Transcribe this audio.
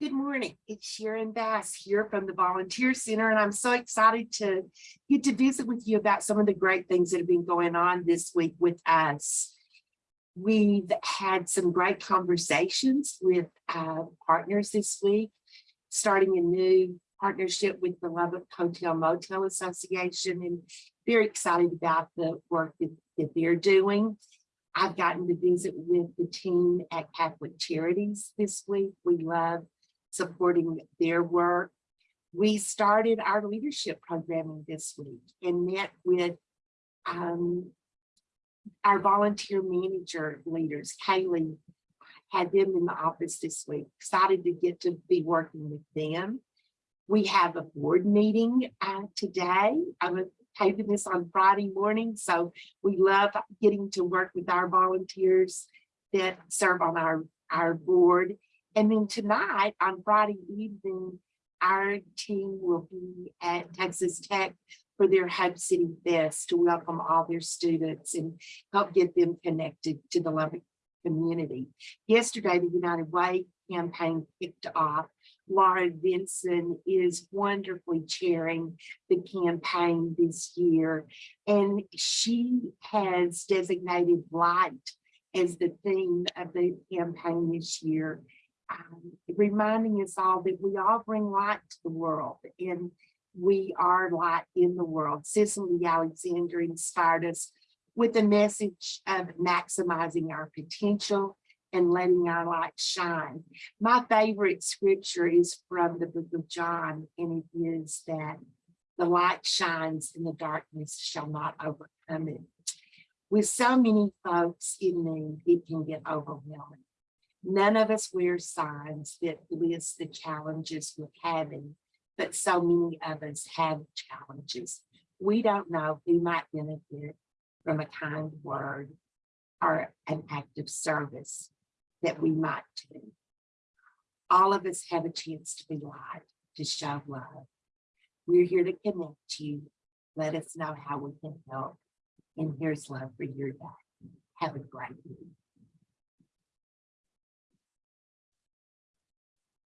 Good morning. It's Sharon Bass here from the Volunteer Center, and I'm so excited to get to visit with you about some of the great things that have been going on this week with us. We've had some great conversations with uh, partners this week, starting a new partnership with the Lubbock Hotel Motel Association, and very excited about the work that, that they're doing. I've gotten to visit with the team at Catholic Charities this week. We love supporting their work. We started our leadership programming this week and met with um, our volunteer manager leaders. Kaylee had them in the office this week. Excited to get to be working with them. We have a board meeting uh, today. I'm taping this on Friday morning, so we love getting to work with our volunteers that serve on our, our board. And then tonight on Friday evening, our team will be at Texas Tech for their Hub City Fest to welcome all their students and help get them connected to the Lubbock community. Yesterday, the United Way campaign kicked off. Laura Vinson is wonderfully chairing the campaign this year, and she has designated light as the theme of the campaign this year um, reminding us all that we all bring light to the world and we are light in the world. Cicely Alexander inspired us with the message of maximizing our potential and letting our light shine. My favorite scripture is from the book of John, and it is that the light shines and the darkness shall not overcome it. With so many folks in need, it can get overwhelming. None of us wear signs that list the challenges we're having, but so many of us have challenges. We don't know who might benefit from a kind word or an act of service that we might do. All of us have a chance to be light, to show love. We're here to connect you. Let us know how we can help. And here's love for your day. Have a great week.